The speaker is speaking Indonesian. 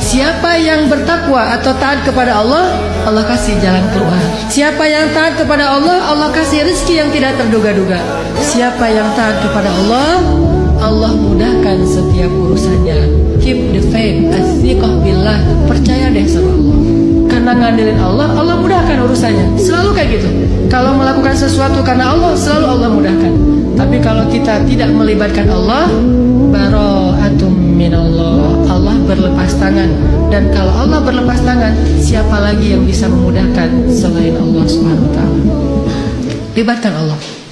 Siapa yang bertakwa atau taat kepada Allah, Allah kasih jalan keluar. Siapa yang taat kepada Allah, Allah kasih rezeki yang tidak terduga-duga. Siapa yang taat kepada Allah, Allah mudahkan setiap urusannya. Keep the faith, asyiqah billah. Percaya deh sama Allah. Karena ngandelin Allah, Allah mudahkan urusannya. Selalu kayak gitu. Kalau melakukan sesuatu karena Allah, selalu Allah mudahkan. Tapi kalau kita tidak melibatkan. Allah berlepas tangan. Dan kalau Allah berlepas tangan, siapa lagi yang bisa memudahkan selain Allah taala? Libatkan Allah.